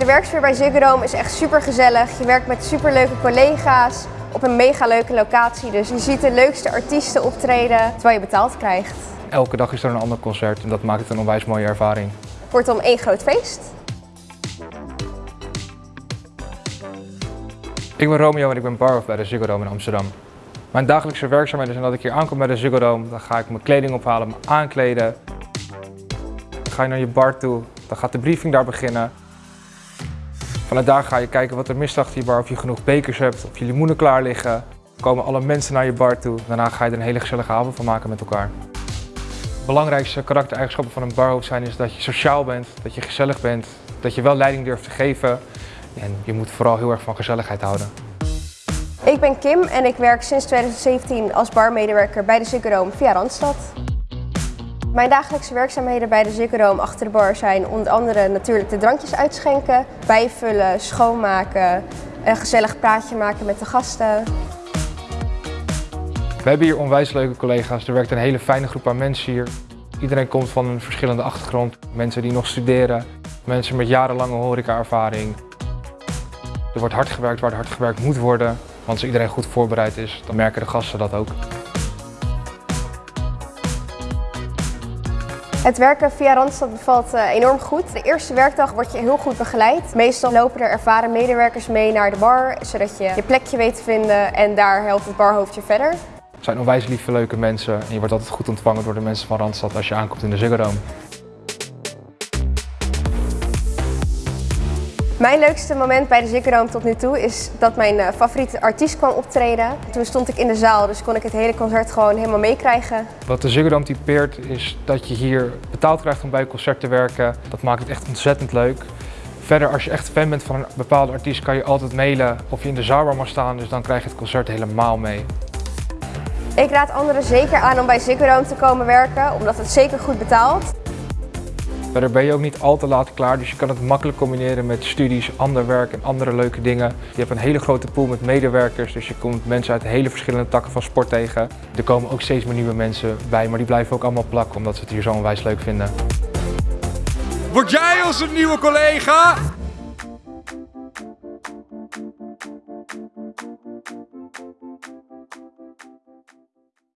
De werksfeer bij Ziggo Dome is echt super gezellig. Je werkt met super leuke collega's op een mega leuke locatie. Dus je ziet de leukste artiesten optreden terwijl je betaald krijgt. Elke dag is er een ander concert en dat maakt het een onwijs mooie ervaring. Kortom, één groot feest. Ik ben Romeo en ik ben barhoofd bij de Ziggo Dome in Amsterdam. Mijn dagelijkse werkzaamheden zijn dat ik hier aankom bij de Ziggo Dome. Dan ga ik mijn kleding ophalen, me aankleden. Dan ga je naar je bar toe, dan gaat de briefing daar beginnen. Vanuit daar ga je kijken wat er mist achter je bar, of je genoeg bekers hebt, of je limoenen klaar liggen. Dan komen alle mensen naar je bar toe. Daarna ga je er een hele gezellige avond van maken met elkaar. De belangrijkste karaktereigenschappen van een barhoofd zijn is dat je sociaal bent, dat je gezellig bent, dat je wel leiding durft te geven. En je moet vooral heel erg van gezelligheid houden. Ik ben Kim en ik werk sinds 2017 als barmedewerker bij de Ziggo via Randstad. Mijn dagelijkse werkzaamheden bij de Dome achter de bar zijn onder andere natuurlijk de drankjes uitschenken, bijvullen, schoonmaken, een gezellig praatje maken met de gasten. We hebben hier onwijs leuke collega's. Er werkt een hele fijne groep aan mensen hier. Iedereen komt van een verschillende achtergrond. Mensen die nog studeren, mensen met jarenlange horeca-ervaring. Er wordt hard gewerkt waar hard gewerkt moet worden. Want als iedereen goed voorbereid is, dan merken de gasten dat ook. Het werken via Randstad bevalt uh, enorm goed. De eerste werkdag word je heel goed begeleid. Meestal lopen er ervaren medewerkers mee naar de bar, zodat je je plekje weet te vinden en daar helpt het barhoofdje verder. Het zijn onwijs lieve, leuke mensen en je wordt altijd goed ontvangen door de mensen van Randstad als je aankomt in de Ziggo Mijn leukste moment bij de Ziggo Dome tot nu toe is dat mijn uh, favoriete artiest kwam optreden. Toen stond ik in de zaal, dus kon ik het hele concert gewoon helemaal meekrijgen. Wat de Ziggo Dome typeert is dat je hier betaald krijgt om bij een concert te werken. Dat maakt het echt ontzettend leuk. Verder, als je echt fan bent van een bepaalde artiest, kan je altijd mailen of je in de zaal mag staan. Dus dan krijg je het concert helemaal mee. Ik raad anderen zeker aan om bij Ziggo Dome te komen werken, omdat het zeker goed betaalt. Verder ben je ook niet al te laat klaar, dus je kan het makkelijk combineren met studies, ander werk en andere leuke dingen. Je hebt een hele grote pool met medewerkers, dus je komt mensen uit hele verschillende takken van sport tegen. Er komen ook steeds meer nieuwe mensen bij, maar die blijven ook allemaal plakken omdat ze het hier zo onwijs leuk vinden. Word jij onze nieuwe collega?